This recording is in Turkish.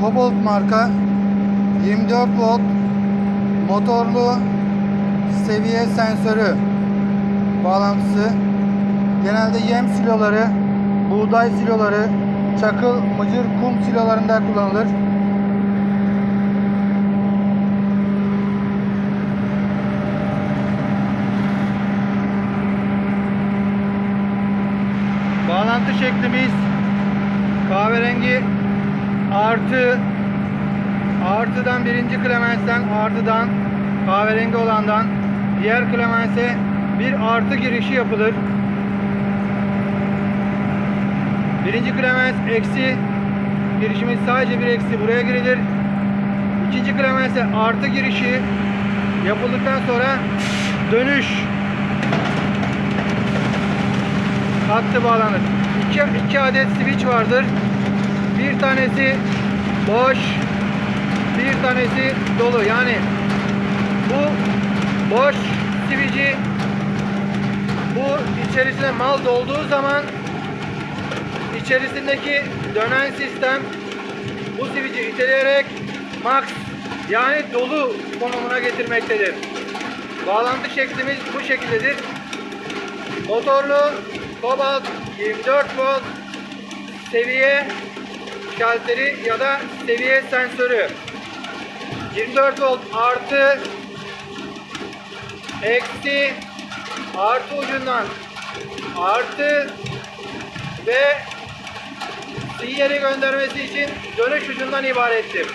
Cobalt marka 24 volt motorlu seviye sensörü bağlantısı. Genelde yem siloları, buğday siloları, çakıl, mıcır, kum silolarında kullanılır. Bağlantı şeklimiz kahverengi artı artıdan birinci klemensten artıdan kahverengi olandan diğer klemense bir artı girişi yapılır. Birinci klemens eksi girişimiz sadece bir eksi buraya girilir. İkinci klemense artı girişi yapıldıktan sonra dönüş hattı bağlanır. İki, iki adet switch vardır. Bir tanesi boş, bir tanesi dolu. Yani bu boş switch'i bu içerisine mal dolduğu zaman içerisindeki dönen sistem bu switch'i iteleyerek max yani dolu konumuna getirmektedir. Bağlantı şeklimiz bu şekildedir. Motorlu Cobalt 24 volt seviye şalteri ya da seviye sensörü 24 volt artı eksi artı ucundan artı ve sinyali göndermesi için dönüş ucundan ibarettir.